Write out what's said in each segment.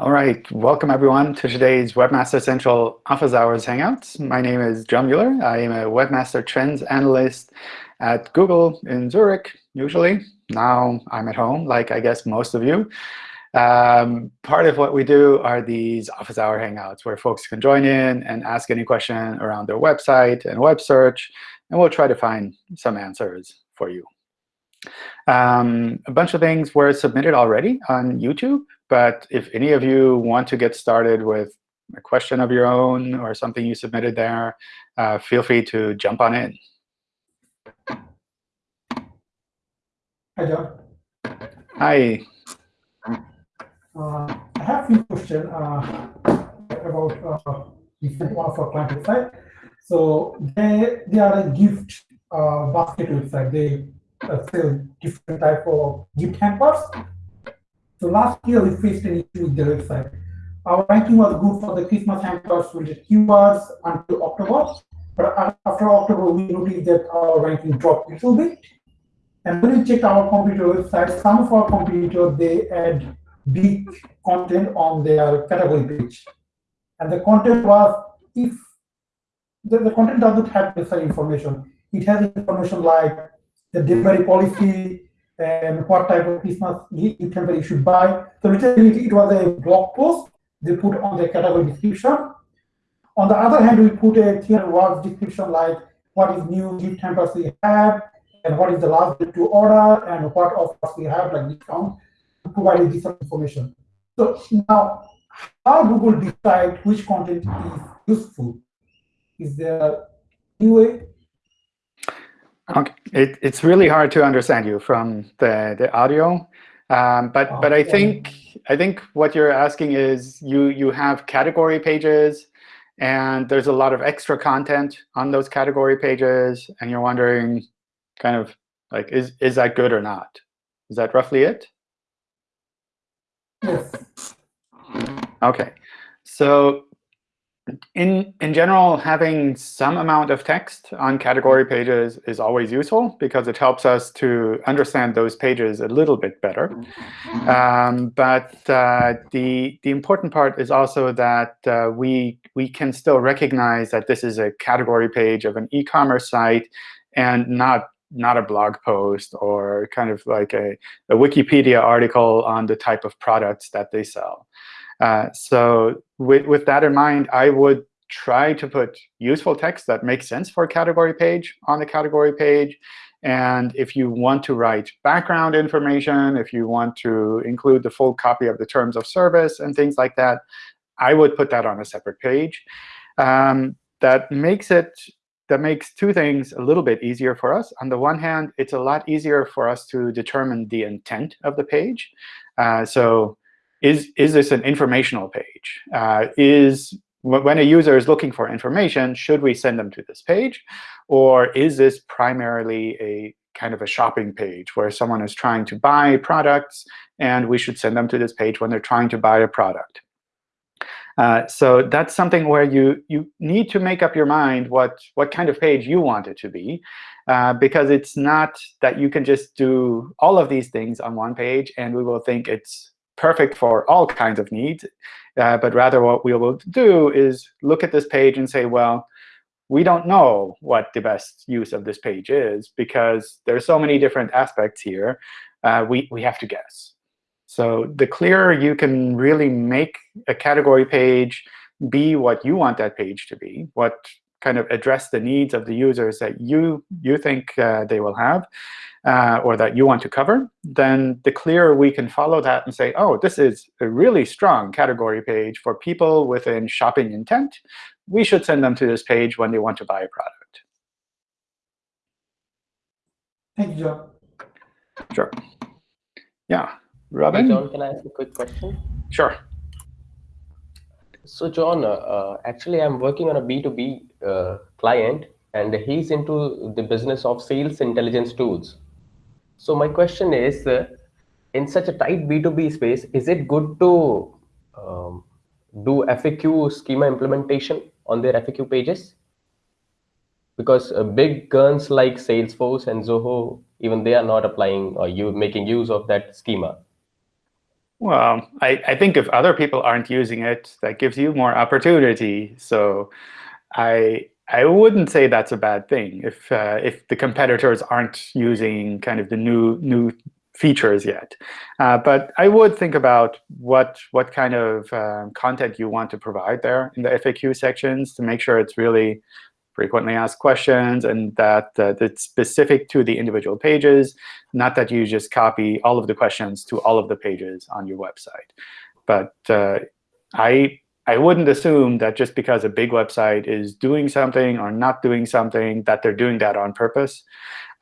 All right, welcome everyone to today's Webmaster Central Office Hours Hangouts. My name is John Mueller. I am a Webmaster Trends Analyst at Google in Zurich, usually. Now I'm at home, like I guess most of you. Um, part of what we do are these office hour hangouts where folks can join in and ask any question around their website and web search, and we'll try to find some answers for you. Um, a bunch of things were submitted already on YouTube. But if any of you want to get started with a question of your own or something you submitted there, uh, feel free to jump on in. Hi, John. Hi. Uh, I have a few questions uh, about uh, different one of our client website. So they they are a gift uh, basket website. They uh, sell different type of gift hampers. So last year we faced an issue with the website. Our ranking was good for the Christmas hampers the keywords until October. But after October, we noticed that our ranking dropped a little bit. And when we checked our computer website, some of our competitors, they add big content on their category page. And the content was, if the, the content doesn't have necessary information, it has information like the delivery policy, and what type of Christmas gift hamper you should buy. So literally it was a blog post they put on the category description. On the other hand, we put a clear words description like what is new gift hampers we have, and what is the last date to order, and what offers we have, like discount, providing this information. So now, how Google decide which content is useful? Is there any way Okay. It, it's really hard to understand you from the, the audio. Um, but oh, but I think I think what you're asking is you you have category pages, and there's a lot of extra content on those category pages, and you're wondering, kind of like, is is that good or not? Is that roughly it? Yes. OK. So in, in general, having some amount of text on category pages is always useful because it helps us to understand those pages a little bit better. Um, but uh, the, the important part is also that uh, we, we can still recognize that this is a category page of an e-commerce site and not not a blog post or kind of like a, a Wikipedia article on the type of products that they sell. Uh, so with, with that in mind, I would try to put useful text that makes sense for a category page on the category page. And if you want to write background information, if you want to include the full copy of the terms of service and things like that, I would put that on a separate page. Um, that makes it that makes two things a little bit easier for us. On the one hand, it's a lot easier for us to determine the intent of the page. Uh, so is, is this an informational page? Uh, is when a user is looking for information, should we send them to this page? Or is this primarily a kind of a shopping page where someone is trying to buy products, and we should send them to this page when they're trying to buy a product? Uh, so that's something where you, you need to make up your mind what, what kind of page you want it to be. Uh, because it's not that you can just do all of these things on one page, and we will think it's perfect for all kinds of needs. Uh, but rather what we will do is look at this page and say, well, we don't know what the best use of this page is because there's so many different aspects here. Uh, we, we have to guess. So the clearer you can really make a category page be what you want that page to be, what kind of address the needs of the users that you, you think uh, they will have, uh, or that you want to cover, then the clearer we can follow that and say, oh, this is a really strong category page for people within shopping intent. We should send them to this page when they want to buy a product. Thank you, John. Sure. Yeah. Robin? Hey, John, can I ask a quick question? Sure. So John, uh, uh, actually, I'm working on a B2B uh, client, and he's into the business of sales intelligence tools. So my question is, uh, in such a tight B2B space, is it good to um, do FAQ schema implementation on their FAQ pages? Because uh, big guns like Salesforce and Zoho, even they are not applying or you making use of that schema. Well, I, I think if other people aren't using it, that gives you more opportunity. So I I wouldn't say that's a bad thing if uh, if the competitors aren't using kind of the new new features yet. Uh, but I would think about what what kind of um, content you want to provide there in the FAQ sections to make sure it's really frequently asked questions and that uh, it's specific to the individual pages, not that you just copy all of the questions to all of the pages on your website. But uh, I I wouldn't assume that just because a big website is doing something or not doing something, that they're doing that on purpose.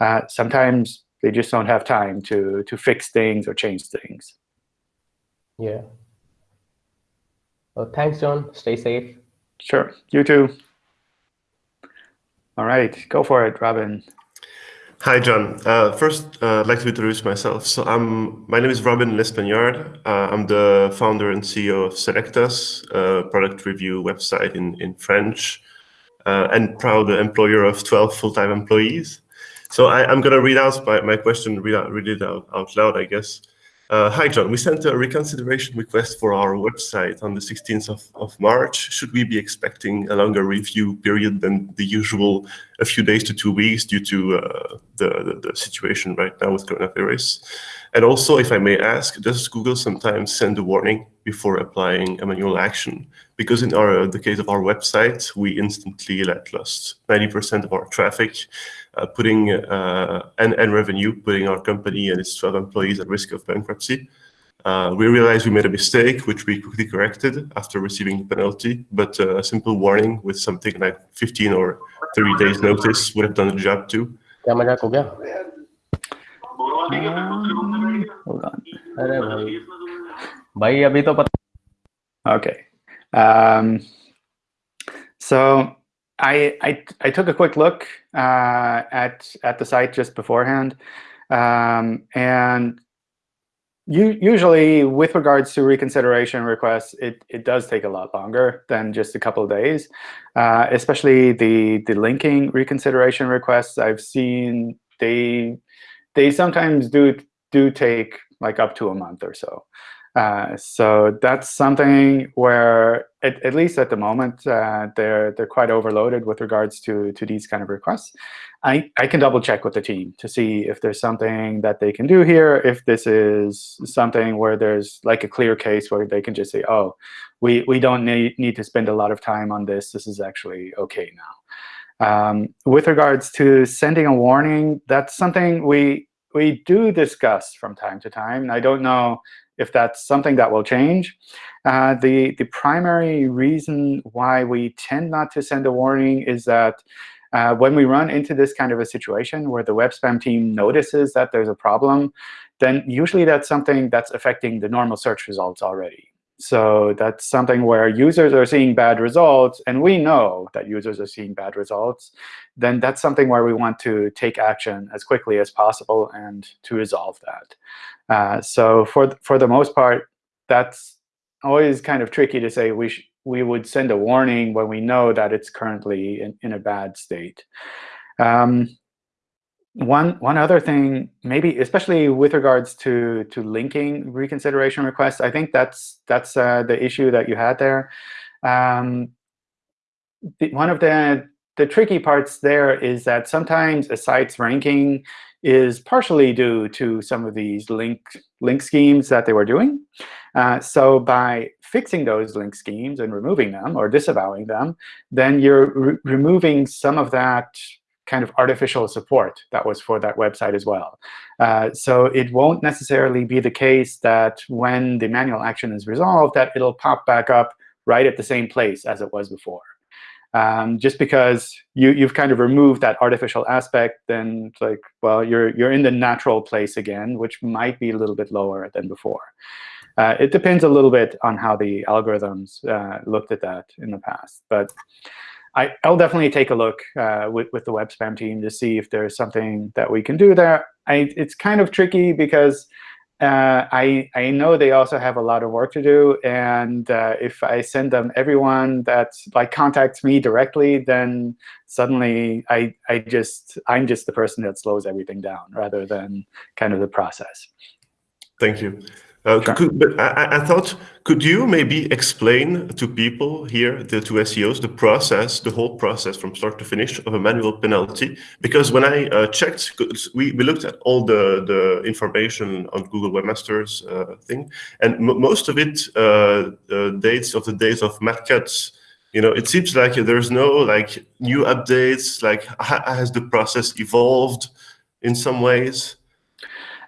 Uh, sometimes they just don't have time to, to fix things or change things. Yeah. Well, thanks, John. Stay safe. Sure. You too. All right. Go for it, Robin. Hi, John. Uh, first, uh, I'd like to introduce myself. So I'm, my name is Robin L'Espagnard. Uh, I'm the founder and CEO of Selectas, a product review website in, in French, uh, and proud employer of 12 full-time employees. So I, am going to read out my, my question, read, out, read it out, out loud, I guess. Uh, hi, John. We sent a reconsideration request for our website on the 16th of, of March. Should we be expecting a longer review period than the usual, a few days to two weeks due to uh, the, the, the, situation right now with coronavirus? And also, if I may ask, does Google sometimes send a warning before applying a manual action? Because in our the case of our website, we instantly let lost 90% of our traffic putting uh, and, and revenue, putting our company and its 12 employees at risk of bankruptcy. Uh, we realized we made a mistake, which we quickly corrected after receiving the penalty, but a simple warning with something like 15 or 30 days notice would have done the job too. Um, hold on. Okay. Um, so I, I, I took a quick look uh, at at the site just beforehand, um, and you, usually with regards to reconsideration requests, it, it does take a lot longer than just a couple of days, uh, especially the the linking reconsideration requests. I've seen they they sometimes do do take like up to a month or so. Uh, so that's something where, at, at least at the moment, uh, they're they're quite overloaded with regards to to these kind of requests. I I can double check with the team to see if there's something that they can do here. If this is something where there's like a clear case where they can just say, oh, we we don't need need to spend a lot of time on this. This is actually OK now. Um, with regards to sending a warning, that's something we we do discuss from time to time. I don't know if that's something that will change. Uh, the, the primary reason why we tend not to send a warning is that uh, when we run into this kind of a situation where the web spam team notices that there's a problem, then usually that's something that's affecting the normal search results already. So that's something where users are seeing bad results, and we know that users are seeing bad results, then that's something where we want to take action as quickly as possible and to resolve that. Uh, so for, for the most part, that's always kind of tricky to say we, we would send a warning when we know that it's currently in, in a bad state. Um, one one other thing, maybe especially with regards to to linking reconsideration requests, I think that's that's uh, the issue that you had there. Um, the, one of the the tricky parts there is that sometimes a site's ranking is partially due to some of these link link schemes that they were doing. Uh, so by fixing those link schemes and removing them or disavowing them, then you're re removing some of that kind of artificial support that was for that website as well. Uh, so it won't necessarily be the case that when the manual action is resolved, that it'll pop back up right at the same place as it was before. Um, just because you, you've kind of removed that artificial aspect, then like, well, you're, you're in the natural place again, which might be a little bit lower than before. Uh, it depends a little bit on how the algorithms uh, looked at that in the past. But I, will definitely take a look uh, with, with the web spam team to see if there's something that we can do there. I, it's kind of tricky because uh, I, I know they also have a lot of work to do. And uh, if I send them everyone that like contacts me directly, then suddenly I, I just, I'm just the person that slows everything down rather than kind of the process. Thank you. Uh, Sure. could, but I, I- I thought, could you maybe explain to people here, the to SEOs, the process, the whole process from start to finish of a manual penalty? Because when I uh, checked, we, we looked at all the, the information on Google Webmasters uh, thing, and most of it uh, uh, dates of the days of Matt Cutts. You know, it seems like there's no like new updates. Like, has the process evolved in some ways?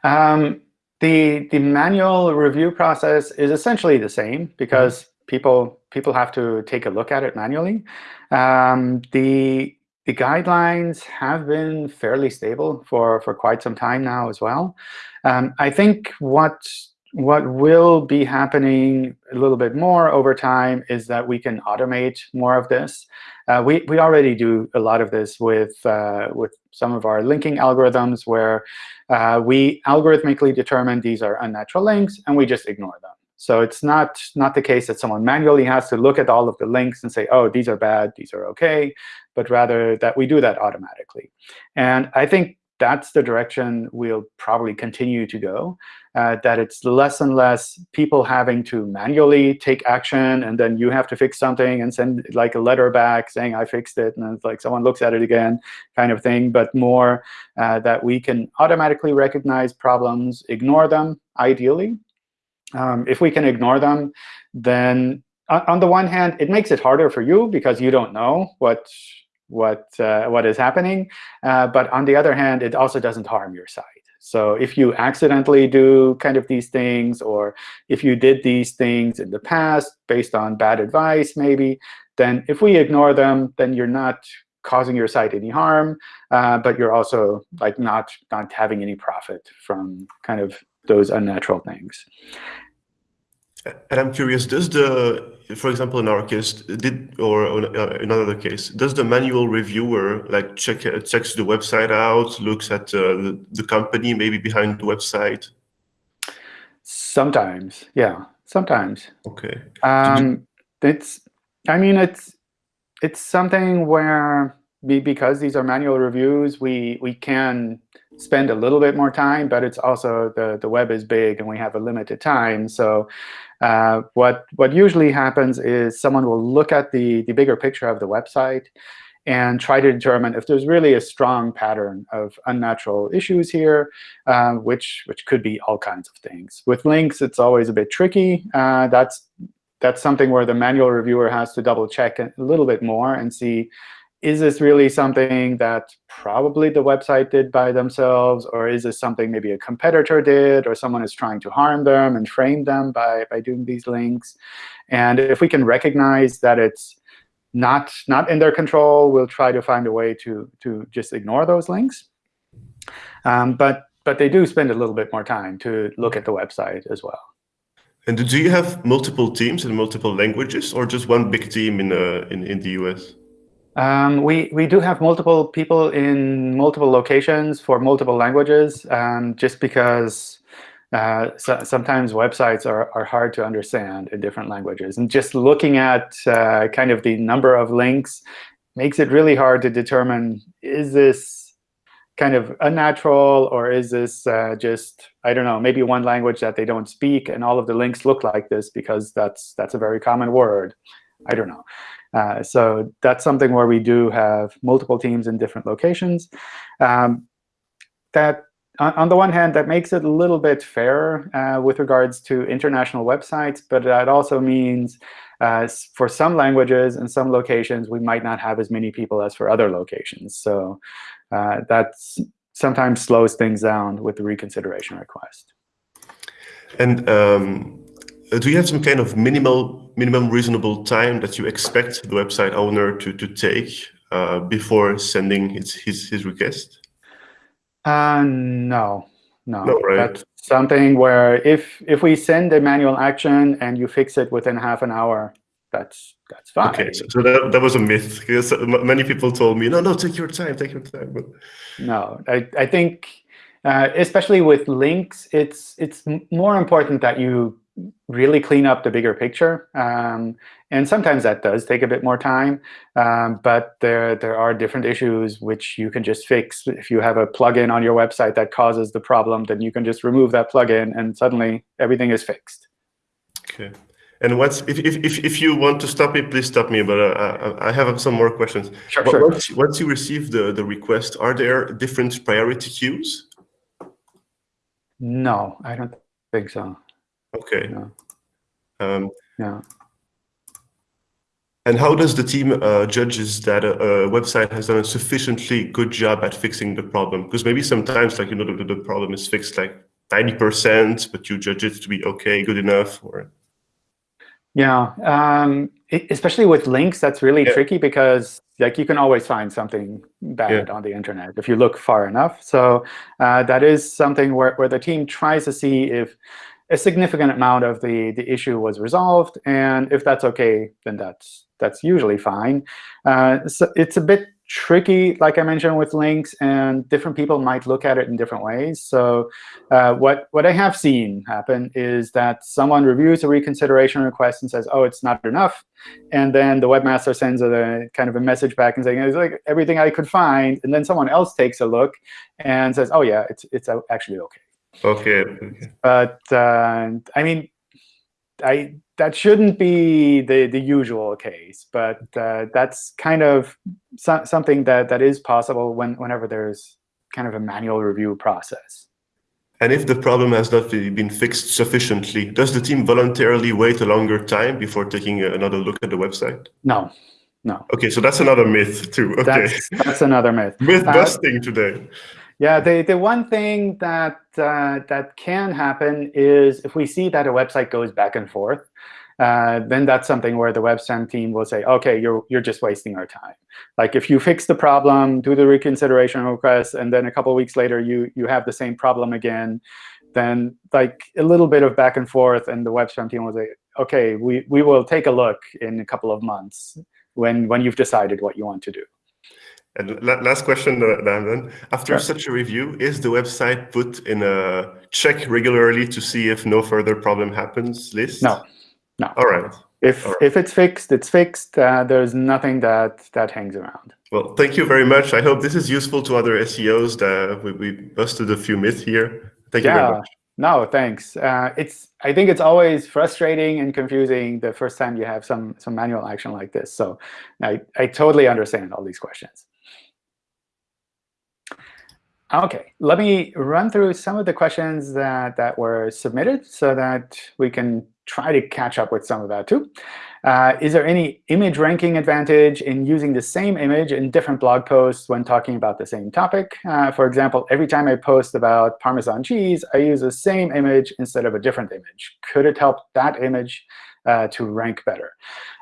Um, the the manual review process is essentially the same because people people have to take a look at it manually. Um, the the guidelines have been fairly stable for for quite some time now as well. Um, I think what what will be happening a little bit more over time is that we can automate more of this. Uh, we we already do a lot of this with uh, with some of our linking algorithms where uh, we algorithmically determine these are unnatural links, and we just ignore them. So it's not, not the case that someone manually has to look at all of the links and say, oh, these are bad, these are OK, but rather that we do that automatically. And I think that's the direction we'll probably continue to go, uh, that it's less and less people having to manually take action, and then you have to fix something and send like a letter back saying, I fixed it, and then it's like someone looks at it again kind of thing, but more uh, that we can automatically recognize problems, ignore them, ideally. Um, if we can ignore them, then on the one hand, it makes it harder for you because you don't know what what uh, what is happening. Uh, but on the other hand, it also doesn't harm your site. So if you accidentally do kind of these things, or if you did these things in the past based on bad advice, maybe, then if we ignore them, then you're not causing your site any harm, uh, but you're also like not not having any profit from kind of those unnatural things. And I'm curious, does the, for example, in our case, did or uh, in another case, does the manual reviewer like check uh, checks the website out, looks at uh, the, the company maybe behind the website? Sometimes, yeah, sometimes. Okay. Um, it's, I mean, it's it's something where be, because these are manual reviews, we we can spend a little bit more time, but it's also the the web is big and we have a limited time. So uh, what what usually happens is someone will look at the the bigger picture of the website and try to determine if there's really a strong pattern of unnatural issues here, uh, which which could be all kinds of things. With links, it's always a bit tricky. Uh, that's that's something where the manual reviewer has to double check a little bit more and see, is this really something that probably the website did by themselves, or is this something maybe a competitor did, or someone is trying to harm them and frame them by, by doing these links? And if we can recognize that it's not, not in their control, we'll try to find a way to, to just ignore those links. Um, but, but they do spend a little bit more time to look at the website as well. And do you have multiple teams in multiple languages, or just one big team in uh, in, in the US? Um, we, we do have multiple people in multiple locations for multiple languages, um, just because uh, so, sometimes websites are, are hard to understand in different languages. And just looking at uh, kind of the number of links makes it really hard to determine, is this kind of unnatural, or is this uh, just, I don't know, maybe one language that they don't speak, and all of the links look like this because that's, that's a very common word. I don't know. Uh, so that's something where we do have multiple teams in different locations. Um, that on, the one hand, that makes it a little bit fairer uh, with regards to international websites, but that also means uh, for some languages and some locations, we might not have as many people as for other locations. So uh, that sometimes slows things down with the reconsideration request. And um, do you have some kind of minimal, minimum reasonable time that you expect the website owner to, to take uh, before sending his, his, his request? Uh, no, no. no right. That's something where if if we send a manual action and you fix it within half an hour, that's that's fine. Okay, so, so that, that was a myth. Because many people told me, no, no, take your time, take your time. But... No, I, I think, uh, especially with links, it's it's more important that you really clean up the bigger picture. Um, and sometimes that does take a bit more time. Um, but there, there are different issues which you can just fix. If you have a plugin on your website that causes the problem, then you can just remove that plugin, and suddenly everything is fixed. Okay. And what's if, if, if, if you want to stop me, please stop me. But uh, I have some more questions. Sure, But sure. Once, once you receive the, the request, are there different priority queues? No, I don't think so. Okay. Yeah. Um, No. and how does the team uh, judges that a, a website has done a sufficiently good job at fixing the problem? Because maybe sometimes, like you know, the, the problem is fixed like ninety percent, but you judge it to be okay, good enough, or Yeah, um, especially with links, that's really Yeah. tricky because like you can always find something bad on the internet if you look far enough. So uh, that is something where, where the team tries to see if a significant amount of the, the issue was resolved. And if that's OK, then that's that's usually fine. Uh, so it's a bit tricky, like I mentioned, with links, and different people might look at it in different ways. So uh, what, what I have seen happen is that someone reviews a reconsideration request and says, oh, it's not enough. And then the webmaster sends a kind of a message back and saying, it's like everything I could find. And then someone else takes a look and says, oh, yeah, it's, it's actually OK. Okay, okay. But uh, I mean, I that shouldn't be the the usual case, but uh, that's kind of so something that that is possible when whenever there's kind of a manual review process. And if the problem has not been fixed sufficiently, does the team voluntarily wait a longer time before taking another look at the website? No, no, Okay, so that's another myth too. Okay, that's that's another myth. myth uh, busting today. Yeah, the, the one thing that uh, that can happen is if we see that a website goes back and forth, uh, then that's something where the webspam team will say, OK, you're you're just wasting our time. Like if you fix the problem, do the reconsideration request, and then a couple weeks later you you have the same problem again, then like a little bit of back and forth, and the webspam team will say, OK, we we will take a look in a couple of months when when you've decided what you want to do. And la- last question, uh, Dan, then. After Sure. such a review, is the website put in a check regularly to see if no further problem happens list? No, no. All right. If right. if it's fixed, it's fixed. Uh, there's nothing that that hangs around. Well, thank you very much. I hope this is useful to other SEOs. That we, we busted a few myths here. Thank you very Yeah. much. No, thanks. Uh, it's I think it's always frustrating and confusing the first time you have some some manual action like this. So I I totally understand all these questions. OK, let me run through some of the questions that, that were submitted so that we can try to catch up with some of that too. Uh, is there any image ranking advantage in using the same image in different blog posts when talking about the same topic? Uh, for example, every time I post about Parmesan cheese, I use the same image instead of a different image. Could it help that image uh, to rank better?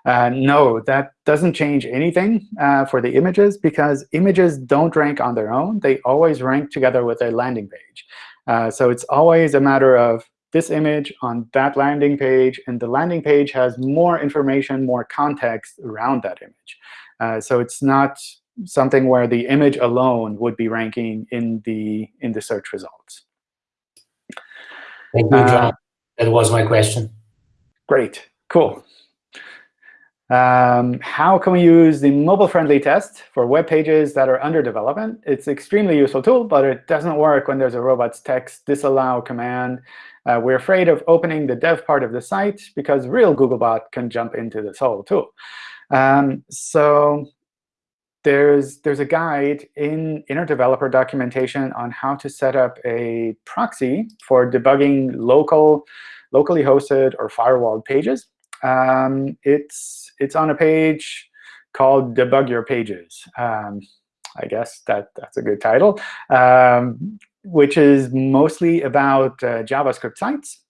Uh, no, that doesn't change anything uh, for the images because images don't rank on their own. They always rank together with a landing page. Uh, so it's always a matter of this image on that landing page, and the landing page has more information, more context around that image. Uh, so it's not something where the image alone would be ranking in the in the search results. Thank you, Uh, John. That was my question. Great, cool. Um, how can we use the mobile-friendly test for web pages that are under development? It's an extremely useful tool, but it doesn't work when there's a robots.txt disallow command. Uh, we're afraid of opening the dev part of the site because real Googlebot can jump into this whole tool. Um, so there's there's a guide in inner developer documentation on how to set up a proxy for debugging local, locally hosted or firewalled pages. Um, it's it's on a page called Debug Your Pages. Um, I guess that that's a good title, um, which is mostly about uh, JavaScript sites.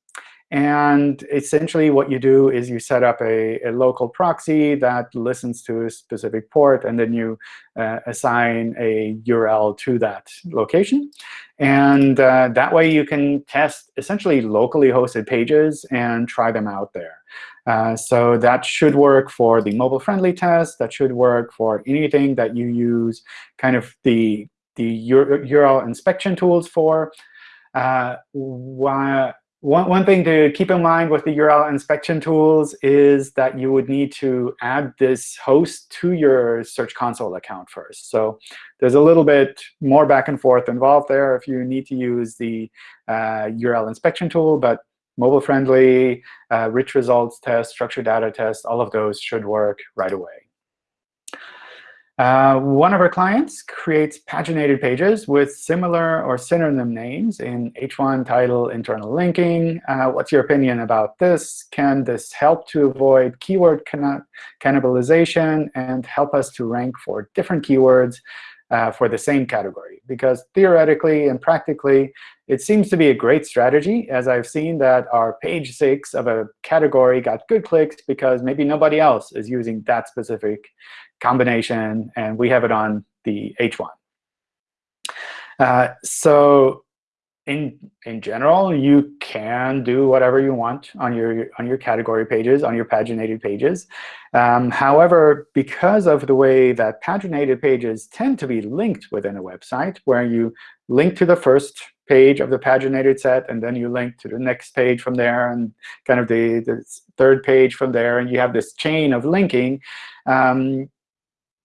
And essentially what you do is you set up a, a local proxy that listens to a specific port, and then you uh, assign a URL to that location. And uh, that way you can test essentially locally hosted pages and try them out there. Uh, so that should work for the mobile-friendly test. That should work for anything that you use kind of the, the URL inspection tools for. Uh, one, one thing to keep in mind with the URL inspection tools is that you would need to add this host to your Search Console account first. So there's a little bit more back and forth involved there if you need to use the uh, URL inspection tool. But mobile-friendly, uh, rich results test, structured data test, all of those should work right away. Uh, one of our clients creates paginated pages with similar or synonym names in H1 title internal linking. Uh, what's your opinion about this? Can this help to avoid keyword cannibalization and help us to rank for different keywords uh, for the same category? Because theoretically and practically, it seems to be a great strategy, as I've seen that our page 6 of a category got good clicks because maybe nobody else is using that specific combination, and we have it on the H1. Uh, so in, in general, you can do whatever you want on your, on your category pages, on your paginated pages. Um, however, because of the way that paginated pages tend to be linked within a website, where you link to the first page of the paginated set, and then you link to the next page from there, and kind of the, the third page from there, and you have this chain of linking, um,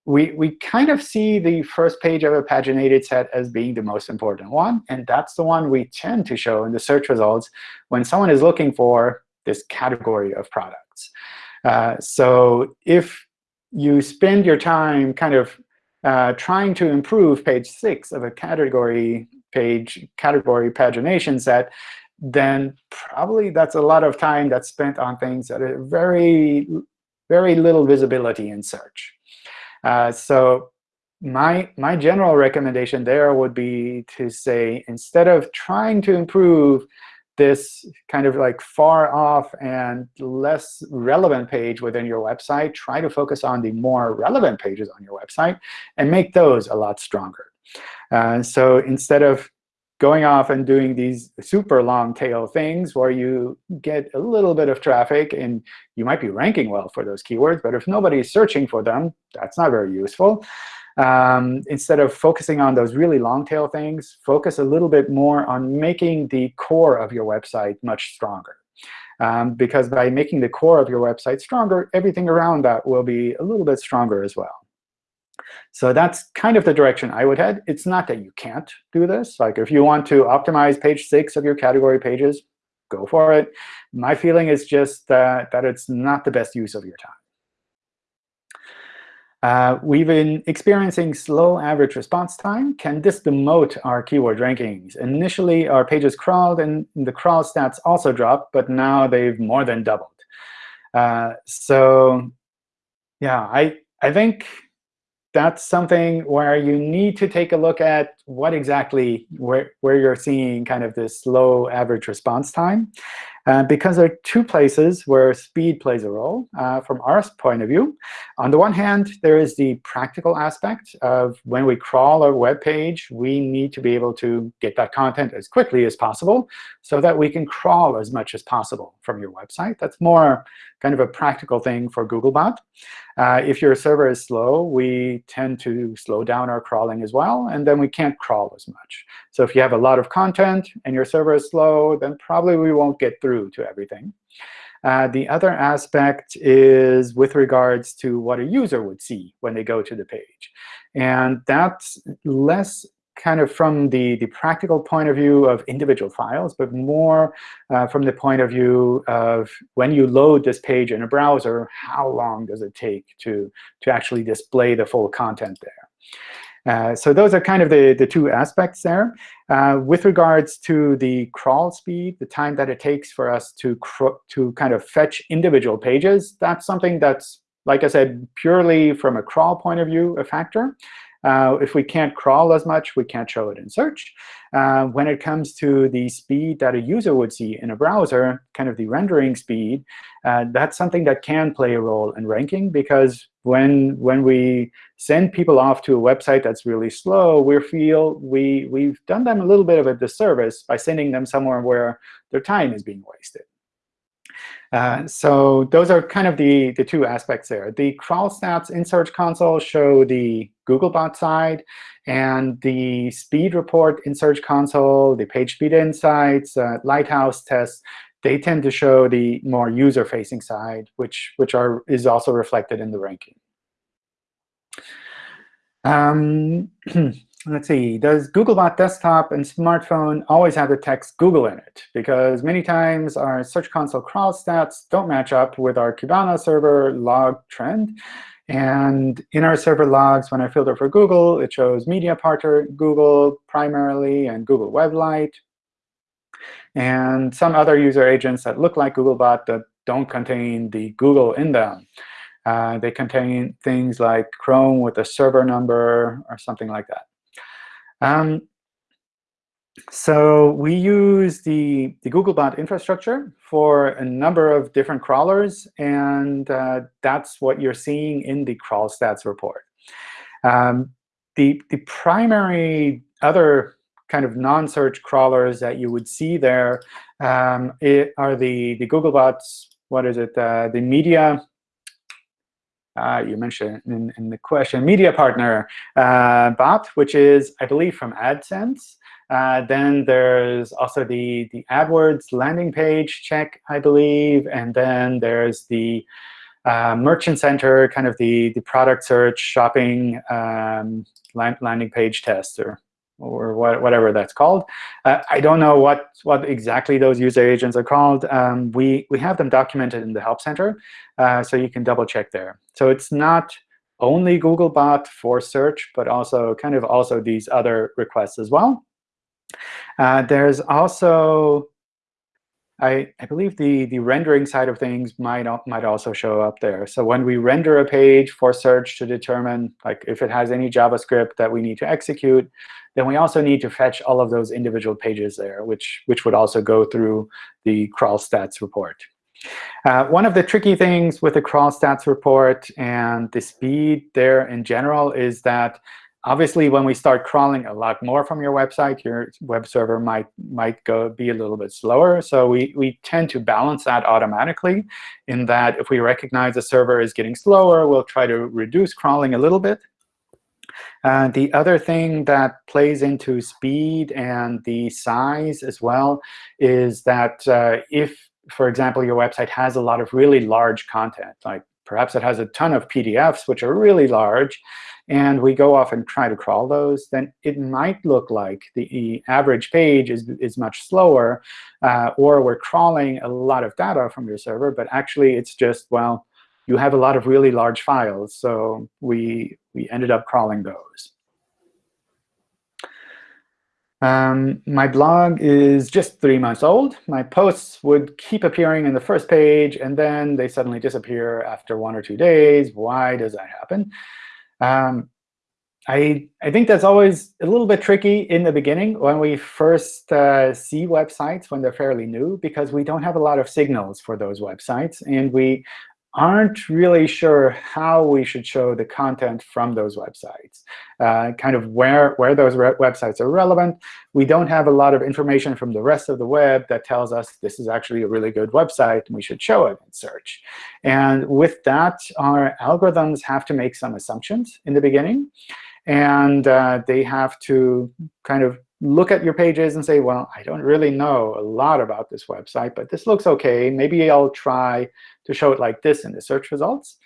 we, we kind of see the first page of a paginated set as being the most important one. And that's the one we tend to show in the search results when someone is looking for this category of products. Uh, so if you spend your time kind of uh, trying to improve page 6 of a category page category pagination set, then probably that's a lot of time that's spent on things that are very, very little visibility in search. Uh, so my, my general recommendation there would be to say, instead of trying to improve this kind of like far off and less relevant page within your website, try to focus on the more relevant pages on your website and make those a lot stronger. Uh, so instead of going off and doing these super long tail things where you get a little bit of traffic and you might be ranking well for those keywords, but if nobody is searching for them, that's not very useful. Um, instead of focusing on those really long tail things, focus a little bit more on making the core of your website much stronger. Um, because by making the core of your website stronger, everything around that will be a little bit stronger as well. So that's kind of the direction I would head. It's not that you can't do this. Like if you want to optimize page 6 of your category pages, go for it. My feeling is just that, that it's not the best use of your time. Uh, we've been experiencing slow average response time. Can this demote our keyword rankings? Initially, our pages crawled, and the crawl stats also dropped, but now they've more than doubled. Uh, so yeah, I, I think that's something where you need to take a look at what exactly where, where you're seeing kind of this low average response time. Uh, because there are two places where speed plays a role uh, from our point of view. On the one hand, there is the practical aspect of when we crawl a web page, we need to be able to get that content as quickly as possible so that we can crawl as much as possible from your website. That's more kind of a practical thing for Googlebot. Uh, if your server is slow, we tend to slow down our crawling as well, and then we can't crawl as much. So if you have a lot of content and your server is slow, then probably we won't get through to everything. Uh, the other aspect is with regards to what a user would see when they go to the page. And that's less kind of from the, the practical point of view of individual files, but more uh, from the point of view of when you load this page in a browser, how long does it take to, to actually display the full content there? Uh, so those are kind of the, the two aspects there. Uh, with regards to the crawl speed, the time that it takes for us to, to kind of fetch individual pages, that's something that's, like I said, purely from a crawl point of view, a factor. Uh, if we can't crawl as much, we can't show it in search. Uh, when it comes to the speed that a user would see in a browser, kind of the rendering speed, uh, that's something that can play a role in ranking. Because when, when we send people off to a website that's really slow, we feel we, we've done them a little bit of a disservice by sending them somewhere where their time is being wasted. Uh, so those are kind of the, the two aspects there. The crawl stats in Search Console show the Googlebot side, and the speed report in Search Console, the page speed insights, uh, Lighthouse tests, they tend to show the more user-facing side, which, which are, is also reflected in the ranking. Um, let's see, does Googlebot Desktop and smartphone always have the text Google in it? Because many times our Search Console crawl stats don't match up with our Kibana server log trend. And in our server logs, when I filter for Google, it shows Media Partner Google primarily and Google Web Light, and some other user agents that look like Googlebot that don't contain the Google in them. Uh, they contain things like Chrome with a server number or something like that. Um, so we use the, the Googlebot infrastructure for a number of different crawlers, and uh, that's what you're seeing in the crawl stats report. Um, the, the primary other kind of non-search crawlers that you would see there um, are the, the Googlebots, what is it, uh, the media uh, you mentioned in, in, the question, media partner uh, bot, which is, I believe, from AdSense. Uh, then there's also the, the AdWords landing page check, I believe. And then there's the uh, Merchant Center, kind of the, the product search shopping um, landing page test or, what, whatever that's called. Uh, I don't know what, what exactly those user agents are called. Um, we, we have them documented in the Help Center, uh, so you can double check there. So it's not only Googlebot for search, but also kind of also these other requests as well. Uh, there's also, I, I believe the, the rendering side of things might, might also show up there. So when we render a page for search to determine like if it has any JavaScript that we need to execute, then we also need to fetch all of those individual pages there, which, which would also go through the crawl stats report. Uh, one of the tricky things with the crawl stats report and the speed there in general is that Obviously, when we start crawling a lot more from your website, your web server might might go be a little bit slower. So we, we tend to balance that automatically in that if we recognize the server is getting slower, we'll try to reduce crawling a little bit. Uh, the other thing that plays into speed and the size as well is that uh, if, for example, your website has a lot of really large content, like perhaps it has a ton of PDFs, which are really large, and we go off and try to crawl those, then it might look like the average page is, is much slower, uh, or we're crawling a lot of data from your server, but actually it's just, well, you have a lot of really large files, so we, we ended up crawling those. Um, my blog is just three months old. My posts would keep appearing in the first page, and then they suddenly disappear after one or two days. Why does that happen? Um, I, I think that's always a little bit tricky in the beginning when we first uh, see websites when they're fairly new, because we don't have a lot of signals for those websites. And we aren't really sure how we should show the content from those websites, uh, kind of where, where those websites are relevant. We don't have a lot of information from the rest of the web that tells us this is actually a really good website, and we should show it in search. And with that, our algorithms have to make some assumptions in the beginning. And uh, they have to kind of look at your pages and say, well, I don't really know a lot about this website, but this looks OK. Maybe I'll try to show it like this in the search results.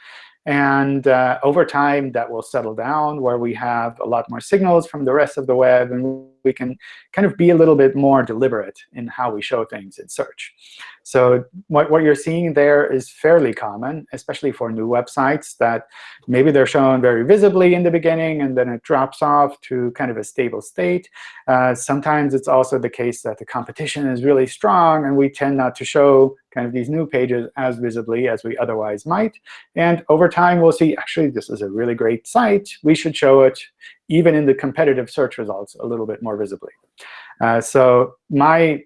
And uh, over time, that will settle down where we have a lot more signals from the rest of the web, and we can kind of be a little bit more deliberate in how we show things in search. So what, what you're seeing there is fairly common, especially for new websites, that maybe they're shown very visibly in the beginning, and then it drops off to kind of a stable state. Uh, sometimes it's also the case that the competition is really strong, and we tend not to show kind of these new pages as visibly as we otherwise might. And over time, we'll see, actually, this is a really great site. We should show it even in the competitive search results a little bit more visibly. Uh, so my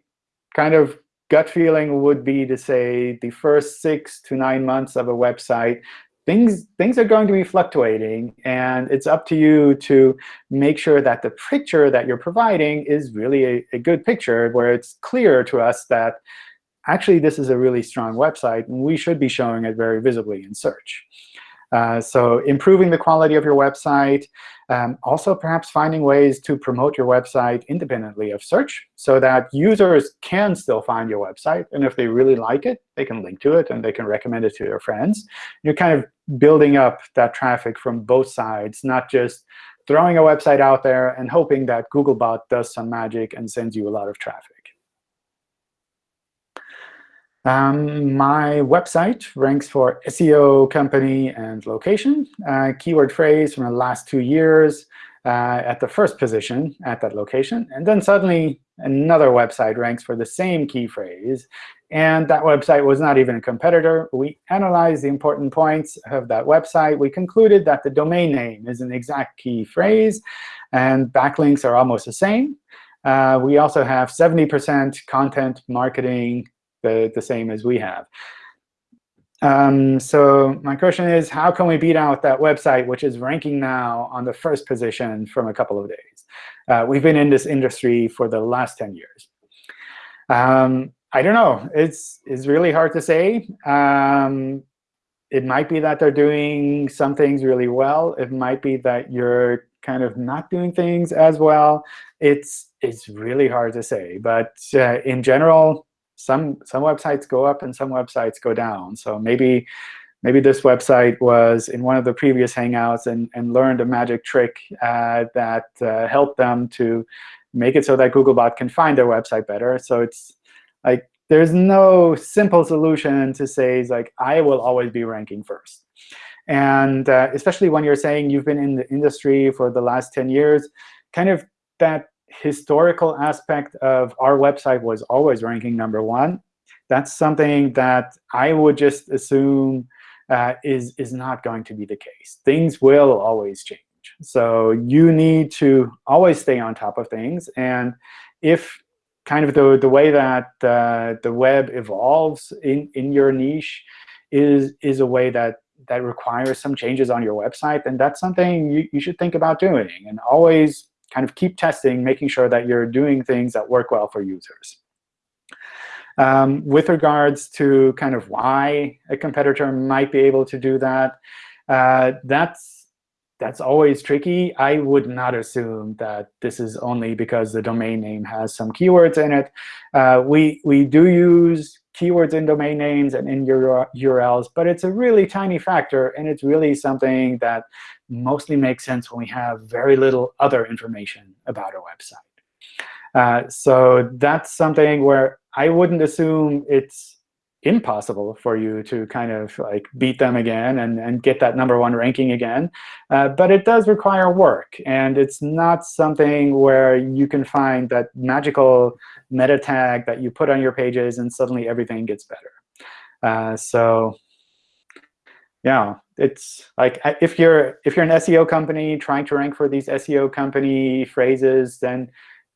kind of gut feeling would be to say the first six to nine months of a website, things, things are going to be fluctuating. And it's up to you to make sure that the picture that you're providing is really a, a good picture where it's clear to us that actually, this is a really strong website, and we should be showing it very visibly in search. Uh, so improving the quality of your website, um, also perhaps finding ways to promote your website independently of search so that users can still find your website. And if they really like it, they can link to it, and they can recommend it to their friends. You're kind of building up that traffic from both sides, not just throwing a website out there and hoping that Googlebot does some magic and sends you a lot of traffic. Um, my website ranks for SEO, company, and location. Uh, keyword phrase from the last two years uh, at the first position at that location. And then suddenly another website ranks for the same key phrase. And that website was not even a competitor. We analyzed the important points of that website. We concluded that the domain name is an exact key phrase, and backlinks are almost the same. Uh, we also have 70% content marketing the, the same as we have. Um, so my question is, how can we beat out that website, which is ranking now on the first position from a couple of days? Uh, we've been in this industry for the last 10 years. Um, I don't know. It's, it's really hard to say. Um, it might be that they're doing some things really well. It might be that you're kind of not doing things as well. It's, it's really hard to say. But uh, in general, some some websites go up and some websites go down. So maybe maybe this website was in one of the previous Hangouts and, and learned a magic trick uh, that uh, helped them to make it so that Googlebot can find their website better. So it's like there's no simple solution to say like I will always be ranking first. And uh, especially when you're saying you've been in the industry for the last 10 years, kind of that historical aspect of our website was always ranking number one. That's something that I would just assume uh, is, is not going to be the case. Things will always change. So you need to always stay on top of things. And if kind of the, the way that uh, the web evolves in, in your niche is, is a way that, that requires some changes on your website, then that's something you, you should think about doing. And always kind of keep testing, making sure that you're doing things that work well for users. Um, with regards to kind of why a competitor might be able to do that, uh, that's that's always tricky. I would not assume that this is only because the domain name has some keywords in it. Uh, we we do use keywords in domain names and in your URLs, but it's a really tiny factor, and it's really something that mostly makes sense when we have very little other information about a website. Uh, so that's something where I wouldn't assume it's impossible for you to kind of like beat them again and, and get that number one ranking again. Uh, but it does require work. And it's not something where you can find that magical meta tag that you put on your pages and suddenly everything gets better. Uh, so yeah, it's like if you're if you're an SEO company trying to rank for these SEO company phrases, then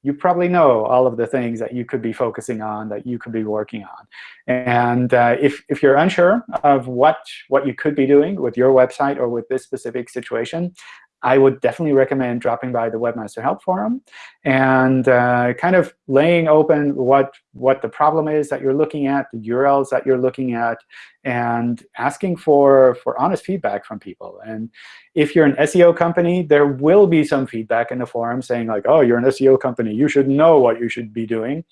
you probably know all of the things that you could be focusing on, that you could be working on. And uh, if, if you're unsure of what, what you could be doing with your website or with this specific situation, I would definitely recommend dropping by the Webmaster Help Forum and uh, kind of laying open what, what the problem is that you're looking at, the URLs that you're looking at, and asking for, for honest feedback from people. And if you're an SEO company, there will be some feedback in the forum saying, like, oh, you're an SEO company. You should know what you should be doing.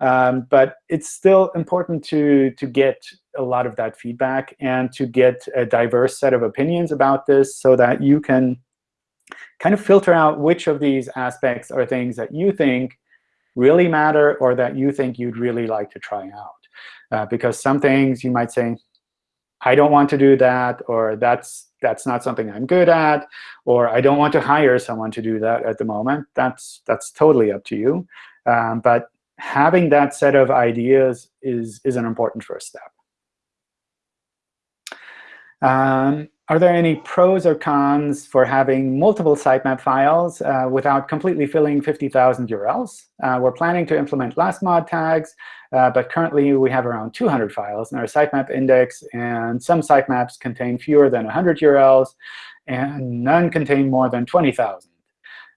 Um, but it's still important to, to get a lot of that feedback and to get a diverse set of opinions about this so that you can kind of filter out which of these aspects are things that you think really matter or that you think you'd really like to try out. Uh, because some things you might say, I don't want to do that, or that's that's not something I'm good at, or I don't want to hire someone to do that at the moment. That's that's totally up to you. Um, but having that set of ideas is is an important first step. Um, are there any pros or cons for having multiple sitemap files uh, without completely filling 50,000 URLs? Uh, we're planning to implement last mod tags, uh, but currently we have around 200 files in our sitemap index, and some sitemaps contain fewer than 100 URLs, and none contain more than 20,000.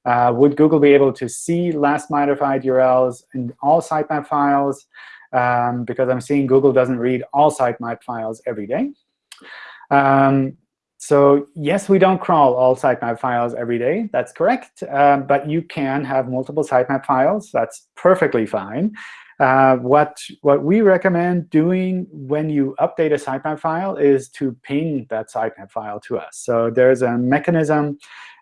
Uh, would Google be able to see last modified URLs in all sitemap files? um, because I'm seeing Google doesn't read all sitemap files every day. Um, so yes, we don't crawl all sitemap files every day. That's correct. Um, but you can have multiple sitemap files. That's perfectly fine. Uh, what, what we recommend doing when you update a sitemap file is to ping that sitemap file to us. So there's a mechanism,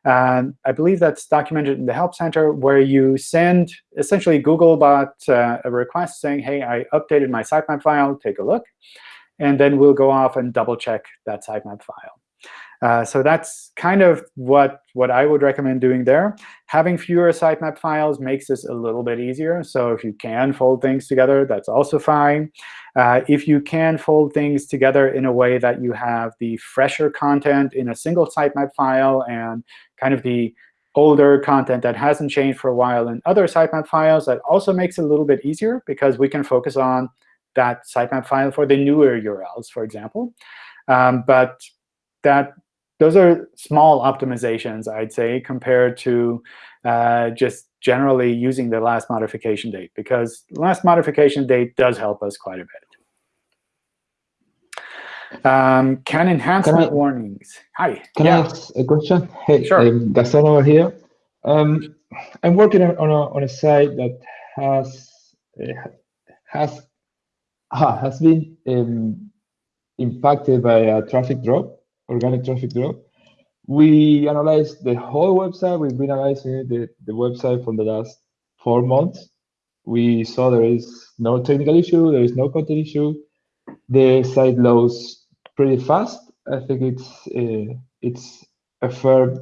um, I believe that's documented in the Help Center, where you send essentially Googlebot uh, a request saying, hey, I updated my sitemap file. Take a look. And then we'll go off and double check that sitemap file. Uh, so that's kind of what, what I would recommend doing there. Having fewer sitemap files makes this a little bit easier. So if you can fold things together, that's also fine. Uh, if you can fold things together in a way that you have the fresher content in a single sitemap file and kind of the older content that hasn't changed for a while in other sitemap files, that also makes it a little bit easier because we can focus on that sitemap file for the newer URLs, for example. Um, but that those are small optimizations, I'd say, compared to uh, just generally using the last modification date, because last modification date does help us quite a bit. Um, can enhancement Can I- warnings? Hi. Can yeah. I ask a question? Hey, Sure. I'm Gaston over here. Um, I'm working on on a, on a site that has uh, has ah, has been um, impacted by a traffic drop, organic traffic drop. We analyzed the whole website. We've been analyzing the, the website for the last four months. We saw there is no technical issue, there is no content issue. The site loads pretty fast. I think it's uh, it's a fair,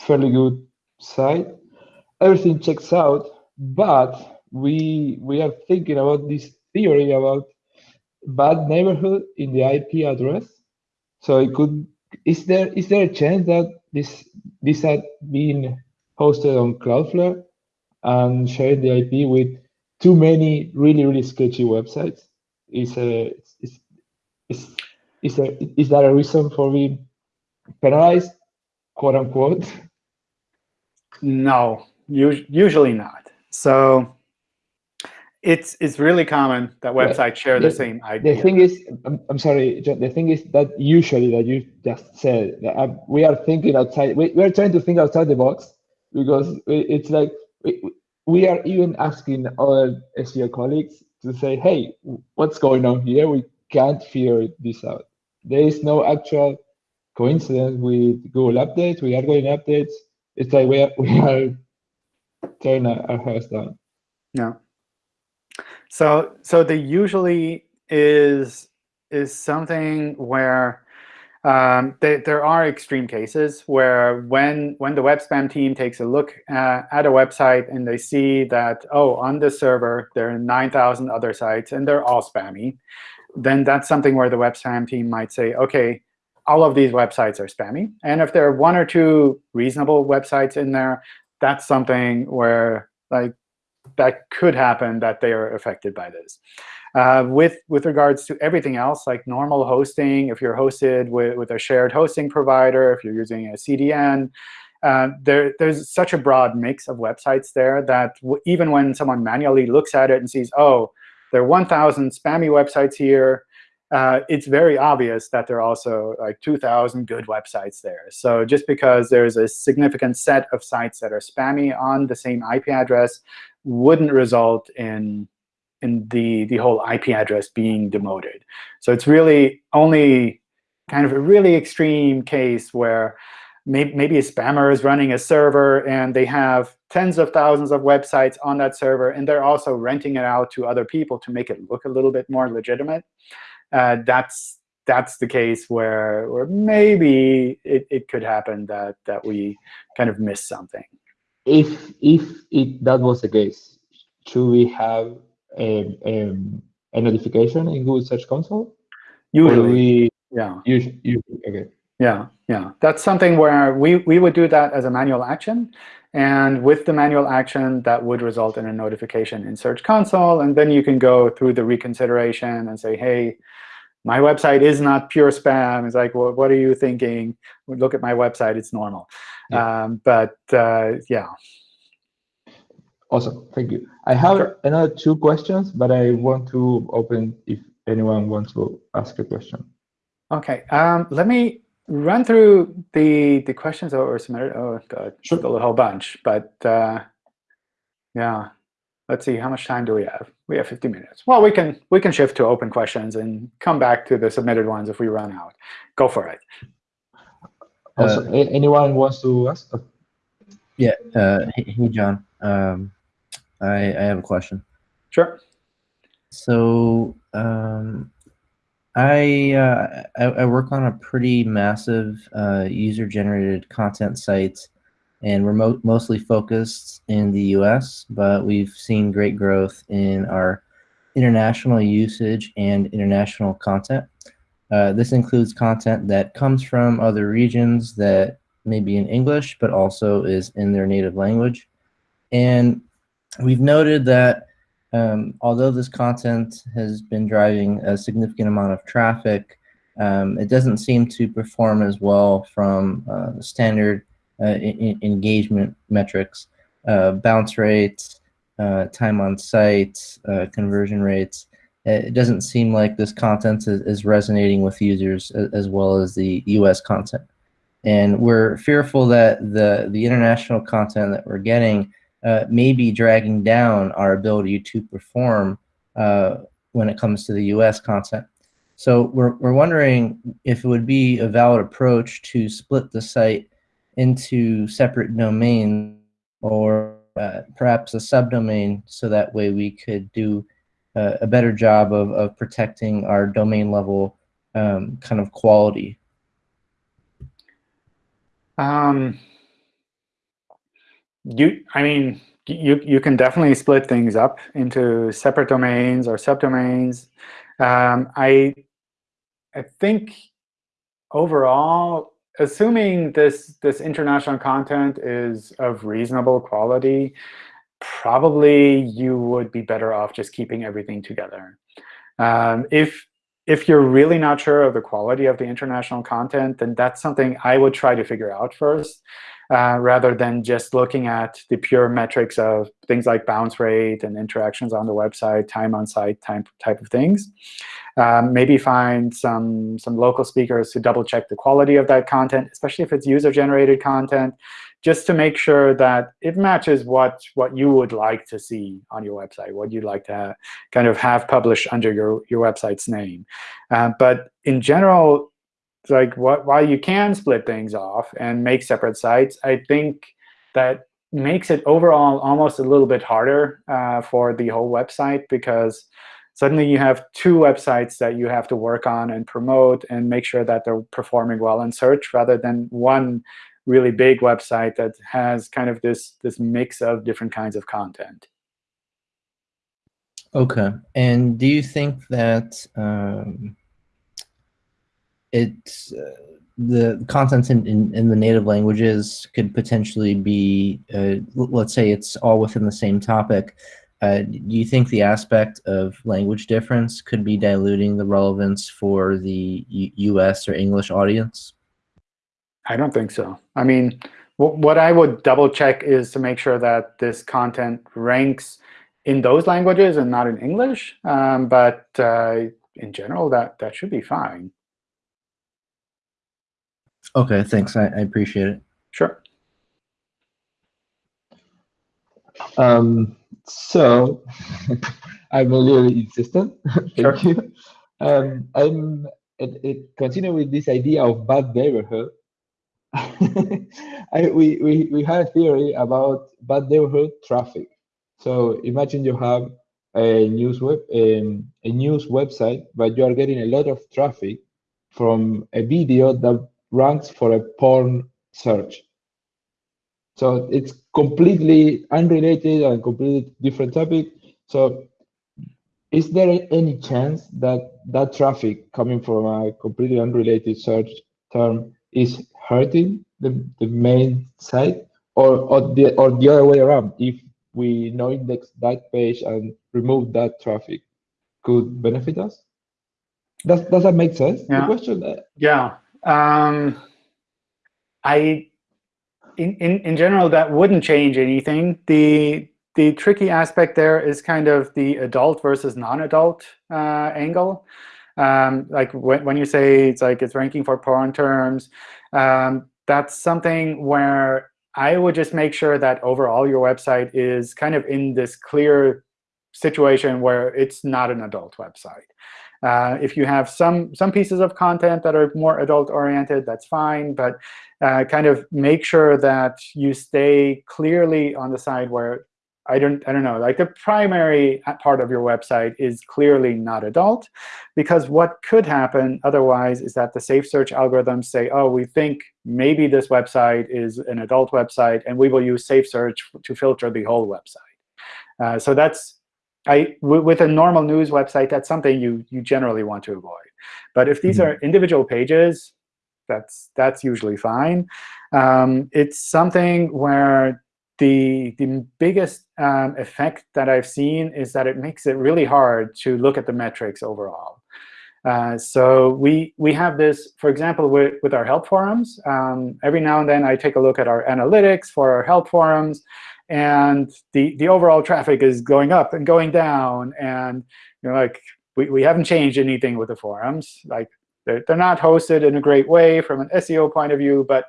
fairly good site. Everything checks out, but we we are thinking about this theory about bad neighborhood in the IP address. So it could is there is there a chance that this this had been hosted on Cloudflare and sharing the IP with too many really really sketchy websites? Is a is is is there is that a reason for being penalized, quote unquote? No, us- usually not. So it's it's really common that websites share the the- same idea. The thing is, I'm, I'm sorry, John, the thing is that usually that you just said, that, uh, we are thinking outside, we, we're trying to think outside the box because it's like, we, we are even asking our SEO colleagues to say, hey, what's going on here? We can't figure this out. There is no actual coincidence with Google updates. We are going updates. It's like we are, we are turning our our heads down. No. So so the usually is is something where um, they, there are extreme cases where when when the webspam team takes a look uh, at a website and they see that oh on this server there are 9,000 other sites and they're all spammy, then that's something where the webspam team might say okay all of these websites are spammy. And if there are one or two reasonable websites in there that's something where like that could happen that they are affected by this. Uh, with with regards to everything else, like normal hosting, if you're hosted with, with a shared hosting provider, if you're using a CDN, uh, there, there's such a broad mix of websites there that even when someone manually looks at it and sees, oh, there are 1,000 spammy websites here, uh, it's very obvious that there are also like 2,000 good websites there. So just because there's a significant set of sites that are spammy on the same IP address wouldn't result in in the the whole IP address being demoted. So it's really only kind of a really extreme case where maybe, maybe a spammer is running a server and they have tens of thousands of websites on that server, and they're also renting it out to other people to make it look a little bit more legitimate. Uh, that's that's the case where, where maybe it, it could happen that that we kind of miss something. If if it that was the case, should we have a, um, a notification in Google Search Console? Usually, we yeah. usually, usually okay. Yeah, yeah. That's something where we, we would do that as a manual action. And with the manual action, that would result in a notification in Search Console. And then you can go through the reconsideration and say, hey, my website is not pure spam. It's like, well, what are you thinking? Look at my website. It's normal. Yeah. Um, but uh, yeah, Awesome, thank you. I have Sure. another two questions, but I want to open if anyone wants to ask a question. Okay, um, let me run through the the questions that were submitted. Oh God, Sure. a whole bunch, but uh, yeah. Let's see, how much time do we have? We have 50 minutes. Well, we can we can shift to open questions and come back to the submitted ones if we run out. Go for it. Also, a- anyone wants to ask? Oh, Yeah. Uh, hey, hey, John. Um, I I have a question. Sure. So um, I, uh, I I work on a pretty massive uh, user-generated content site, and we're mo- mostly focused in the U.S. But we've seen great growth in our international usage and international content. Uh, this includes content that comes from other regions that may be in English, but also is in their native language. And we've noted that um, although this content has been driving a significant amount of traffic, um, it doesn't seem to perform as well from uh, standard uh, engagement metrics, uh, bounce rates, uh, time on site, conversion rates. It doesn't seem like this content is, is resonating with users as well as the US content. And we're fearful that the, the international content that we're getting uh, may be dragging down our ability to perform uh, when it comes to the US content. So we're, we're wondering if it would be a valid approach to split the site into separate domains or uh, perhaps a subdomain so that way we could do uh, a better job of, of protecting our domain level um, kind of quality. Um, you, I mean, you you can definitely split things up into separate domains or subdomains. Um, I I think overall, assuming this this international content is of reasonable quality, probably you would be better off just keeping everything together. Um, if if you're really not sure of the quality of the international content, then that's something I would try to figure out first, uh, rather than just looking at the pure metrics of things like bounce rate and interactions on the website, time on site, time type of things. Um, maybe find some some local speakers to double check the quality of that content, especially if it's user-generated content, just to make sure that it matches what what you would like to see on your website, what you'd like to kind of have published under your your website's name. Uh, but in general, like what, while you can split things off and make separate sites, I think that makes it overall almost a little bit harder uh, for the whole website because suddenly you have two websites that you have to work on and promote and make sure that they're performing well in search rather than one really big website that has kind of this this mix of different kinds of content. Okay. And do you think that um, it's uh, the content in, in, in the native languages could potentially be, uh, let's say it's all within the same topic. Uh, do you think the aspect of language difference could be diluting the relevance for the U- US or English audience? I don't think so. I mean, what I would double check is to make sure that this content ranks in those languages and not in English. Um, but uh, in general, that that should be fine. Okay, thanks. I, I appreciate it. Sure. Um, so I'm a little insistent. Thank Sure. you. Um, I'm it, it continue with this idea of bad neighborhood. I, we, we, we had a theory about bad neighborhood traffic. So imagine you have a news web um, a news website, but you are getting a lot of traffic from a video that ranks for a porn search. So it's completely unrelated and completely different topic. So is there any chance that that traffic coming from a completely unrelated search term is hurting the, the main site or, or, the, or the other way around? If we no index that page and remove that traffic, could benefit us? Does, does that make sense? The Yeah. question, uh, Yeah. Um, I, in, in, in general, that wouldn't change anything. The, the tricky aspect there is kind of the adult versus non-adult uh, angle. Um, like when, when you say it's like it's ranking for porn terms, um, that's something where I would just make sure that overall your website is kind of in this clear situation where it's not an adult website. Uh, if you have some some pieces of content that are more adult oriented, that's fine. But uh, kind of make sure that you stay clearly on the side where I don't I don't know like the primary part of your website is clearly not adult, because what could happen otherwise is that the safe search algorithms say, oh, we think maybe this website is an adult website, and we will use safe search to filter the whole website. Uh, so that's I, with a normal news website, that's something you, you generally want to avoid. But if these mm -hmm. are individual pages, that's, that's usually fine. Um, it's something where the, the biggest um, effect that I've seen is that it makes it really hard to look at the metrics overall. Uh, so we, we have this, for example, with, with our help forums. Um, every now and then, I take a look at our analytics for our help forums and the, the overall traffic is going up and going down. And you know, like we, we haven't changed anything with the forums. Like they're, they're not hosted in a great way from an SEO point of view, but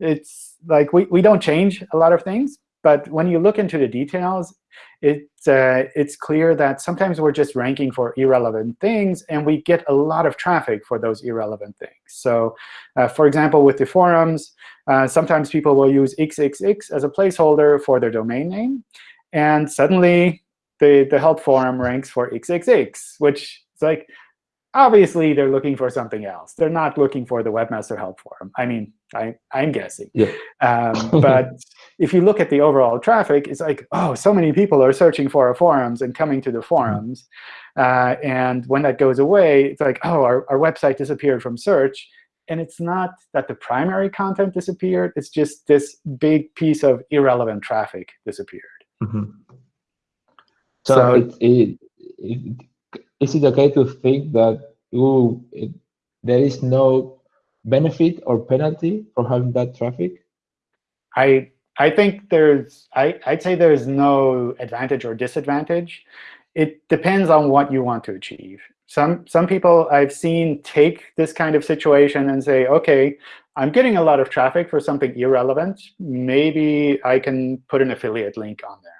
it's like we, we don't change a lot of things. But when you look into the details, it's, uh, it's clear that sometimes we're just ranking for irrelevant things, and we get a lot of traffic for those irrelevant things. So uh, for example, with the forums, uh, sometimes people will use xxx as a placeholder for their domain name. And suddenly, the, the help forum ranks for xxx, which is like, obviously, they're looking for something else. They're not looking for the webmaster help forum. I mean, I, I'm guessing. Yeah. Um, but if you look at the overall traffic, it's like, oh, so many people are searching for our forums and coming to the forums. Uh, and when that goes away, it's like, oh, our, our website disappeared from search and it's not that the primary content disappeared. It's just this big piece of irrelevant traffic disappeared. Mm -hmm. So, so it, it, it, is it OK to think that ooh, there is no benefit or penalty for having that traffic? I I think there's I, I'd say there's no advantage or disadvantage. It depends on what you want to achieve some some people I've seen take this kind of situation and say, OK, I'm getting a lot of traffic for something irrelevant. Maybe I can put an affiliate link on there.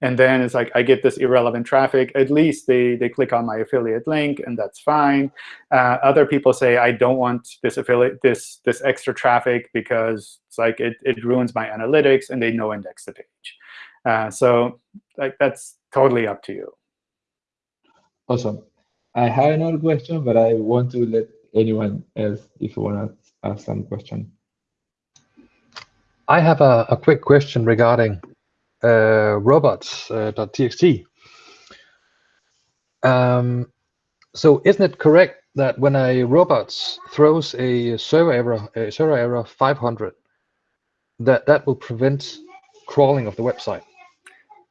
And then it's like I get this irrelevant traffic. At least they, they click on my affiliate link, and that's fine. Uh, other people say, I don't want this affiliate this this extra traffic because it's like it, it ruins my analytics, and they no index the page. Uh, so like that's totally up to you. Awesome. I have another question, but I want to let anyone else if you want to ask some question. I have a, a quick question regarding uh, robots.txt. Uh, um, so isn't it correct that when a robots throws a server error, a server error 500, that that will prevent crawling of the website?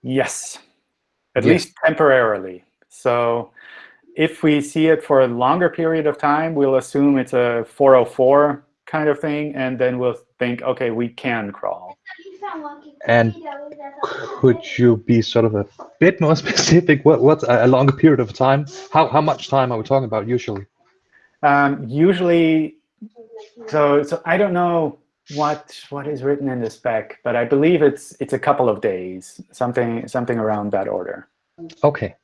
Yes, at yes. least temporarily. So if we see it for a longer period of time, we'll assume it's a 404 kind of thing, and then we'll think, OK, we can crawl. And could you be sort of a bit more specific? What, what's a longer period of time? How, how much time are we talking about usually? Um, usually, so, so I don't know what what is written in the spec, but I believe it's it's a couple of days, something something around that order. Okay,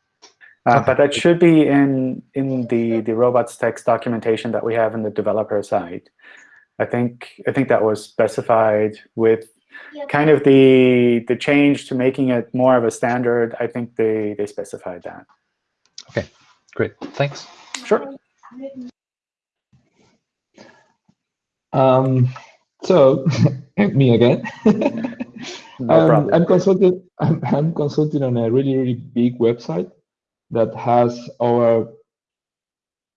uh, but that should be in in the the robots.txt documentation that we have in the developer side. I think I think that was specified with kind of the the change to making it more of a standard. I think they they specified that. Okay, great. Thanks. Sure. Um, so me again. no um, I'm consulting. I'm, I'm consulting on a really really big website that has over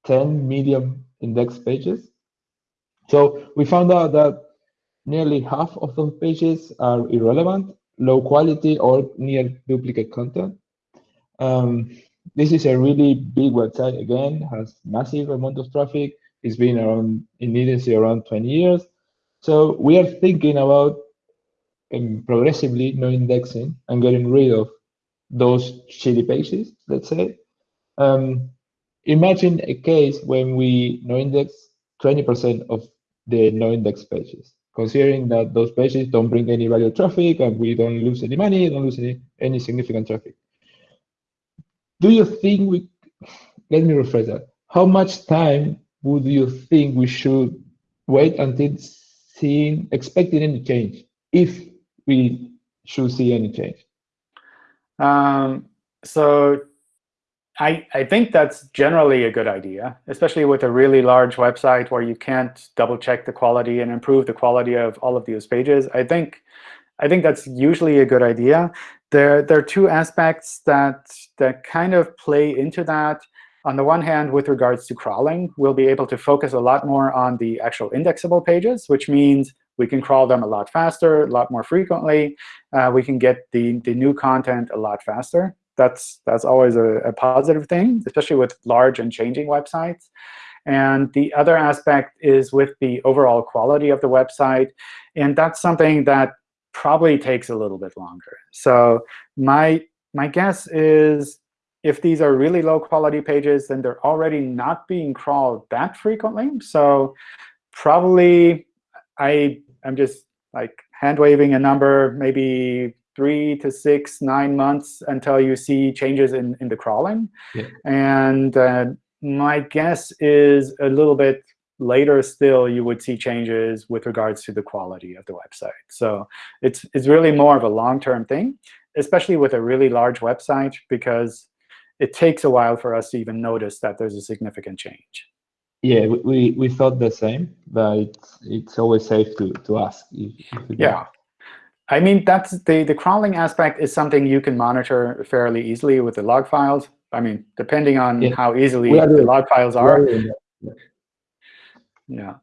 10 medium index pages. So we found out that nearly half of those pages are irrelevant, low quality, or near duplicate content. Um, this is a really big website, again, has massive amount of traffic. It's been around in agency around 20 years. So we are thinking about um, progressively no indexing and getting rid of those shitty pages, let's say. Um, imagine a case when we no index 20% of the no index pages, considering that those pages don't bring any value traffic and we don't lose any money, don't lose any, any significant traffic. Do you think we, let me rephrase that. How much time would you think we should wait until seeing, expecting any change, if we should see any change? Um, so I, I think that's generally a good idea, especially with a really large website where you can't double check the quality and improve the quality of all of these pages. I think I think that's usually a good idea. There, there are two aspects that, that kind of play into that. On the one hand, with regards to crawling, we'll be able to focus a lot more on the actual indexable pages, which means we can crawl them a lot faster, a lot more frequently. Uh, we can get the, the new content a lot faster that's that's always a, a, positive thing, especially with large and changing websites. And the other aspect is with the overall quality of the website. And that's something that probably takes a little bit longer. So my, my guess is if these are really low quality pages, then they're already not being crawled that frequently. So probably I, I'm just like hand waving a number, maybe three to six, nine months until you see changes in, in the crawling. Yeah. And uh, my guess is a little bit later still, you would see changes with regards to the quality of the website. So it's, it's really more of a long-term thing, especially with a really large website, because it takes a while for us to even notice that there's a significant change. Yeah, we, we thought the same, but it's, it's always safe to, to ask. If, if yeah. I mean, that's the, the crawling aspect is something you can monitor fairly easily with the log files. I mean, depending on Yeah. how easily the doing- log files are. Yeah. Yeah.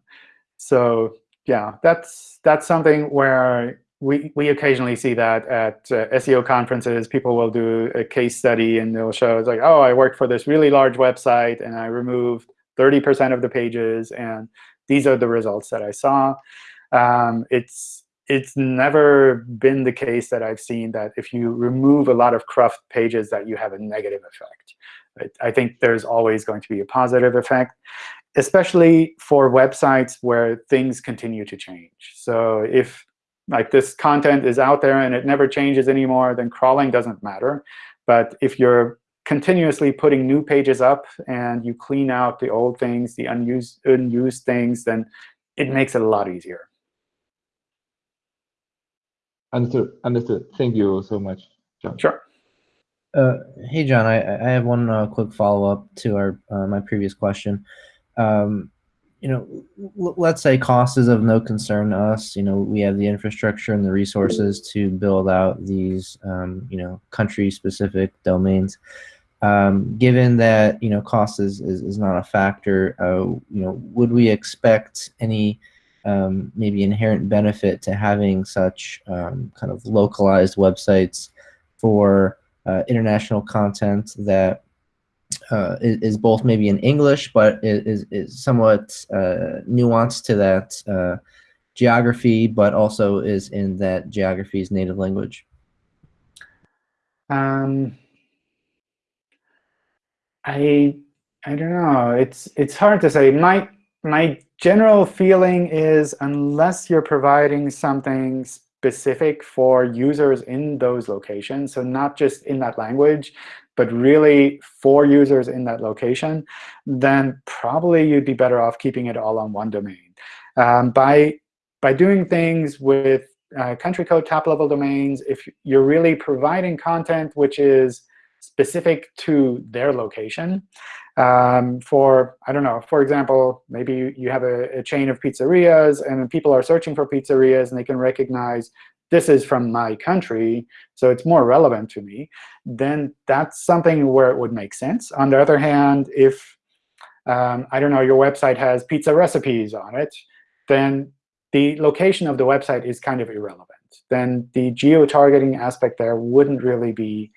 So yeah, that's that's something where we we occasionally see that at uh, SEO conferences. People will do a case study and they'll show it's like, oh, I worked for this really large website and I removed 30% of the pages, and these are the results that I saw. Um, it's it's never been the case that I've seen that if you remove a lot of cruft pages that you have a negative effect. I think there's always going to be a positive effect, especially for websites where things continue to change. So if like this content is out there and it never changes anymore, then crawling doesn't matter. But if you're continuously putting new pages up and you clean out the old things, the unused, unused things, then it makes it a lot easier. Understood. Understood. Thank you so much, John. Sure. Uh, hey, John, I, I have one uh, quick follow-up to our uh, my previous question. Um, you know, l- let's say cost is of no concern to us. You know, we have the infrastructure and the resources to build out these, um, you know, country-specific domains. Um, given that you know cost is, is, is not a factor, uh, you know, would we expect any um, maybe inherent benefit to having such um, kind of localized websites for uh, international content that uh, is, both maybe in English, but is, is somewhat uh, nuanced to that uh, geography, but also is in that geography's native language? Um, I I don't know. It's it's hard to say. My my general feeling is unless you're providing something specific for users in those locations, so not just in that language, but really for users in that location, then probably you'd be better off keeping it all on one domain. Um, by, by doing things with uh, country code top-level domains, if you're really providing content which is specific to their location, um, for, I don't know, for example, maybe you have a, a, chain of pizzerias and people are searching for pizzerias and they can recognize this is from my country, so it's more relevant to me, then that's something where it would make sense. On the other hand, if, um, I don't know, your website has pizza recipes on it, then the location of the website is kind of irrelevant. Then the geo-targeting aspect there wouldn't really be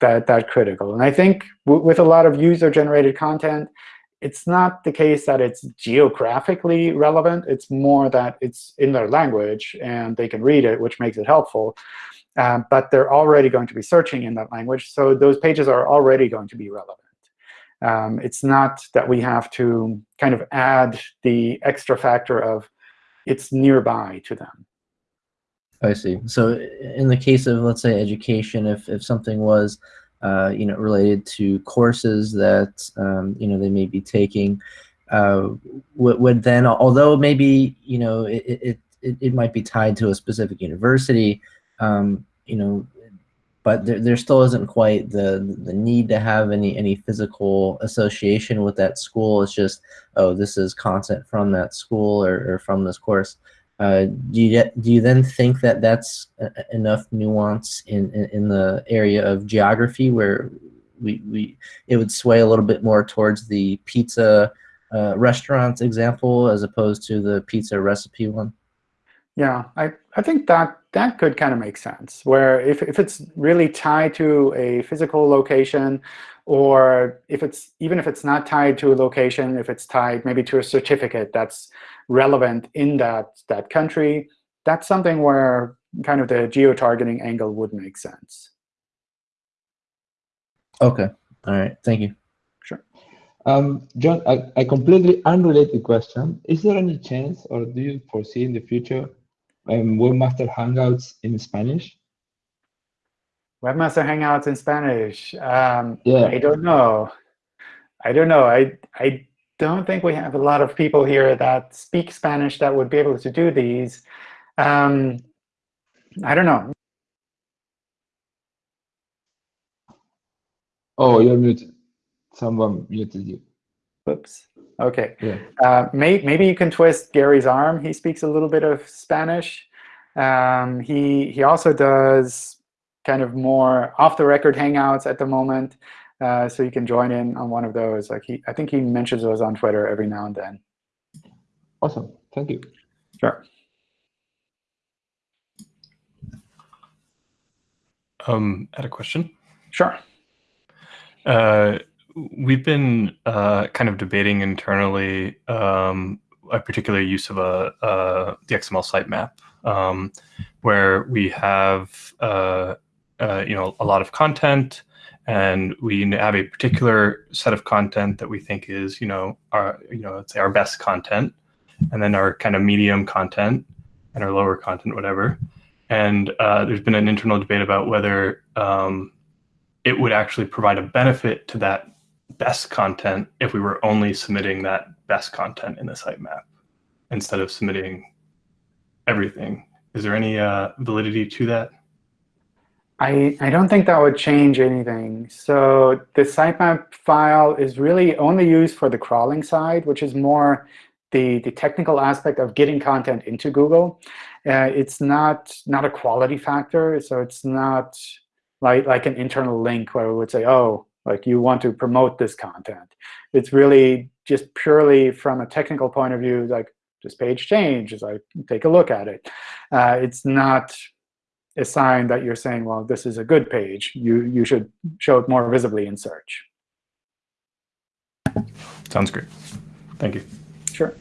that, that critical. And I think with a lot of user-generated content, it's not the case that it's geographically relevant. It's more that it's in their language, and they can read it, which makes it helpful. Um, but they're already going to be searching in that language, so those pages are already going to be relevant. Um, it's not that we have to kind of add the extra factor of it's nearby to them. I see. So in the case of, let's say, education, if, if something was, uh, you know, related to courses that, um, you know, they may be taking, uh, would, would then, although maybe, you know, it, it, it, it might be tied to a specific university, um, you know, but there, there still isn't quite the the need to have any any physical association with that school. It's just, oh, this is content from that school or, or from this course. Uh, do you do you then think that that's enough nuance in, in, in the area of geography where we we it would sway a little bit more towards the pizza uh, restaurant example as opposed to the pizza recipe one? Yeah, I, I think that that could kind of make sense, where if, if it's really tied to a physical location, or if it's even if it's not tied to a location, if it's tied maybe to a certificate that's relevant in that, that country, that's something where kind of the geo-targeting angle would make sense. Okay. All right. Thank you. Sure. Um, John, a, a completely unrelated question. Is there any chance, or do you foresee in the future, um, Webmaster Hangouts in Spanish? Webmaster Hangouts in Spanish. Um, Yeah. I don't know. I don't know. I I don't think we have a lot of people here that speak Spanish that would be able to do these. Um, I don't know. Oh, you're muted. Someone muted you. Oops. OK. Yeah. Uh, may, maybe you can twist Gary's arm. He speaks a little bit of Spanish. Um, he he also does kind of more off-the-record hangouts at the moment. Uh, so you can join in on one of those. Like he, I think he mentions those on Twitter every now and then. Awesome. Thank you. Sure. Um, I had a question. Sure. Uh, we've been uh, kind of debating internally um, a particular use of a, uh, the XML sitemap, um, where we have uh, uh, you know a lot of content, and we have a particular set of content that we think is you know our you know let's say our best content, and then our kind of medium content and our lower content, whatever. And uh, there's been an internal debate about whether um, it would actually provide a benefit to that best content if we were only submitting that best content in the sitemap instead of submitting everything. Is there any uh, validity to that? I, I don't think that would change anything. So the sitemap file is really only used for the crawling side, which is more the, the technical aspect of getting content into Google. Uh, it's not, not a quality factor, so it's not like, like an internal link where we would say, oh, like you want to promote this content. It's really just purely from a technical point of view, like this page change, as I take a look at it. Uh, it's not a sign that you're saying, well, this is a good page. You, you should show it more visibly in search. Sounds great. Thank you. Sure.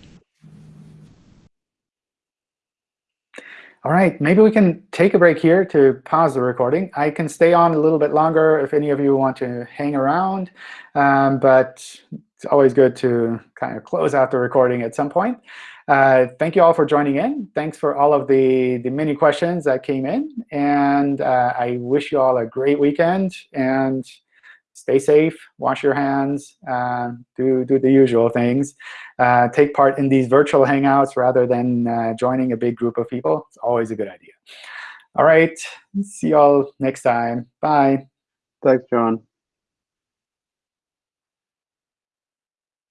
All right, maybe we can take a break here to pause the recording. I can stay on a little bit longer if any of you want to hang around, um, but it's always good to kind of close out the recording at some point. Uh, thank you all for joining in. Thanks for all of the, the many questions that came in. And uh, I wish you all a great weekend. And stay safe, wash your hands, uh, do, do the usual things. Uh, take part in these virtual hangouts rather than uh, joining a big group of people. It's always a good idea. All right, see you all next time. Bye. Thanks, John.